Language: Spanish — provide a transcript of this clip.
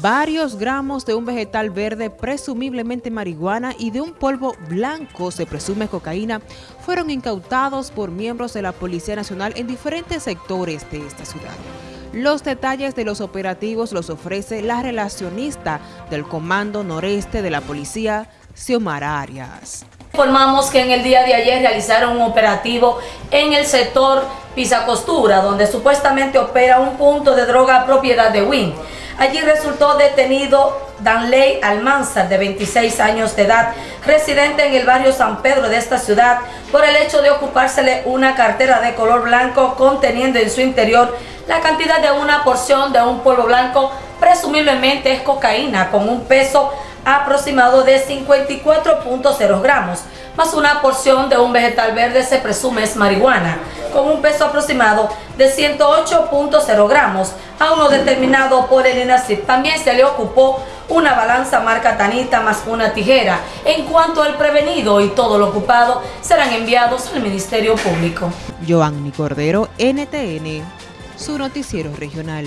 Varios gramos de un vegetal verde, presumiblemente marihuana, y de un polvo blanco, se presume cocaína, fueron incautados por miembros de la Policía Nacional en diferentes sectores de esta ciudad. Los detalles de los operativos los ofrece la relacionista del Comando Noreste de la Policía, Xiomara Arias. Informamos que en el día de ayer realizaron un operativo en el sector Pisa Costura, donde supuestamente opera un punto de droga propiedad de Wynn. Allí resultó detenido Danley Almanzar, de 26 años de edad, residente en el barrio San Pedro de esta ciudad, por el hecho de ocupársele una cartera de color blanco conteniendo en su interior la cantidad de una porción de un polvo blanco, presumiblemente es cocaína, con un peso aproximado de 54.0 gramos, más una porción de un vegetal verde se presume es marihuana, con un peso aproximado de 108.0 gramos, a uno determinado por el INACIP. También se le ocupó una balanza marca Tanita más una tijera. En cuanto al prevenido y todo lo ocupado, serán enviados al Ministerio Público. Joanny Cordero, NTN, su noticiero regional.